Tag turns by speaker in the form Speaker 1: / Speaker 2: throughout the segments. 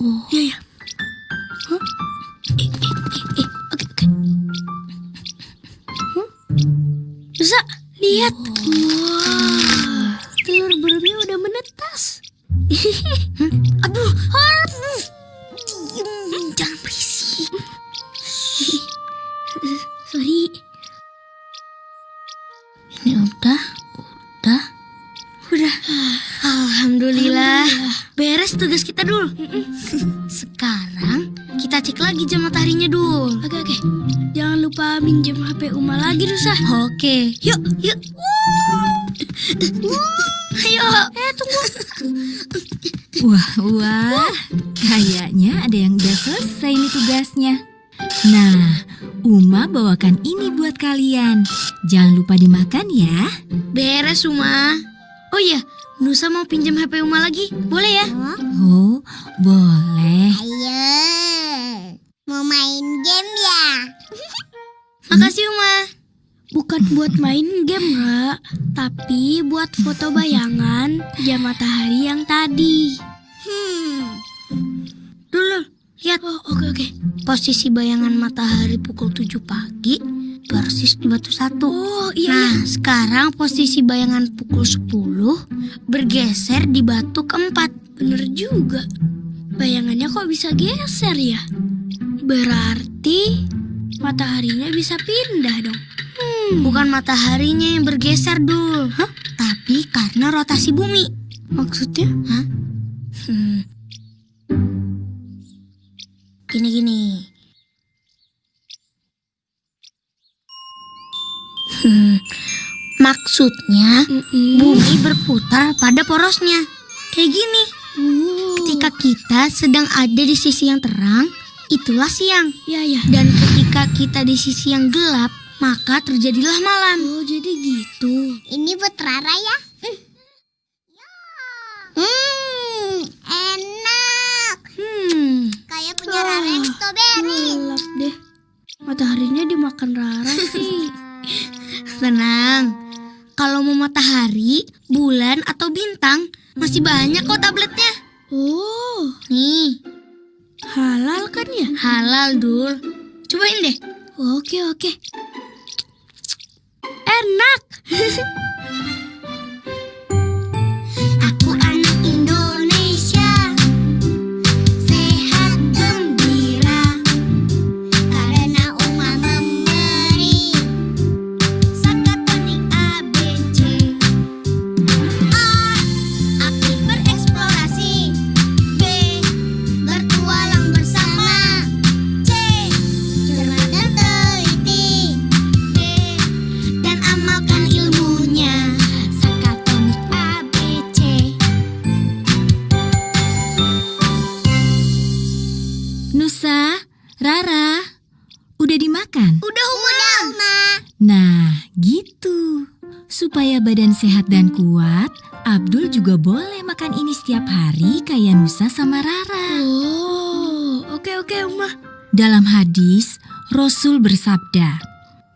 Speaker 1: Oh.
Speaker 2: Iya, iya. Hah? Eh, eh, eh, eh. Oke, oke. Huh? Lihat. Wah, telur burungnya udah menetas. Hmm? Aduh, harus. Diem, jangan berisik. Sorry. Ini udah, udah, udah. Alhamdulillah. Beres tugas kita dul. Sekarang kita cek lagi jam mataharinya dul. Oke oke. Jangan lupa minjem HP Uma lagi Nusa. Oke. Yuk yuk. Ayo. Eh tunggu.
Speaker 3: Wah, wah, kayaknya ada yang udah selesai nih tugasnya. Nah, Uma bawakan ini buat kalian. Jangan lupa dimakan ya.
Speaker 2: Beres Uma. Oh iya, Nusa mau pinjam HP Uma lagi? Boleh ya?
Speaker 3: Oh, boleh.
Speaker 4: Ayo, mau main game ya?
Speaker 2: Makasih Uma. Bukan buat main game, Ra. Tapi buat foto bayangan jam matahari yang tadi.
Speaker 4: Hmm,
Speaker 2: Dulu, lihat. Oh, oke oke. Posisi bayangan matahari pukul 7 pagi persis di batu satu. Oh, iya. Nah, sekarang posisi bayangan pukul 10 bergeser di batu keempat. Bener juga. Bayangannya kok bisa geser ya? Berarti mataharinya bisa pindah dong. Hmm, bukan mataharinya yang bergeser dul, Hah? tapi karena rotasi bumi. Maksudnya? Hah? Hmm. Gini-gini. Maksudnya bumi berputar pada porosnya. Kayak gini. Ketika kita sedang ada di sisi yang terang, itulah siang. Ya ya. Dan ketika kita di sisi yang gelap, maka terjadilah malam. Oh, jadi gitu.
Speaker 4: ini buat Rara ya? Hmm, enak.
Speaker 2: Hmm.
Speaker 4: Kayak punya Rara yang strawberry.
Speaker 2: Gelap deh. Mataharinya dimakan Rara sih. Tenang. Kalau mau matahari, bulan atau bintang, masih banyak kok tabletnya. Oh. Nih. Halal kan ya? Halal, Dul. Cobain deh. Oke, oke. Enak.
Speaker 3: Rara, udah dimakan?
Speaker 2: Udah, Uma.
Speaker 4: Udah, Uma.
Speaker 3: Nah, gitu. Supaya badan sehat dan kuat, Abdul juga boleh makan ini setiap hari kayak Nusa sama Rara.
Speaker 2: Oh, oke oke, Uma.
Speaker 3: Dalam hadis, Rasul bersabda,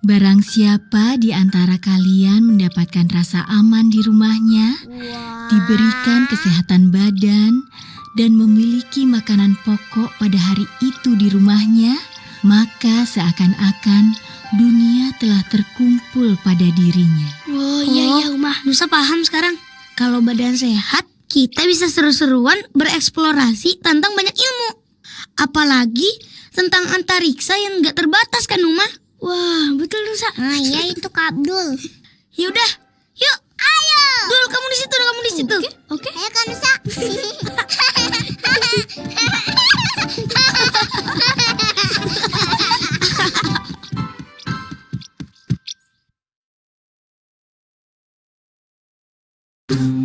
Speaker 3: Barang siapa di antara kalian mendapatkan rasa aman di rumahnya, diberikan kesehatan badan, dan memiliki makanan pokok pada hari itu di rumahnya,
Speaker 2: sekarang. Kalau badan sehat, kita bisa seru-seruan bereksplorasi tentang banyak ilmu. Apalagi tentang antariksa yang nggak terbatas kan, Uma? Wah, betul Nusa.
Speaker 4: Ah, iya itu Kak Abdul.
Speaker 2: Yaudah, yuk. Ayo. Dul, kamu di situ, kamu di situ. Oke.
Speaker 4: Ayo Mm-hmm.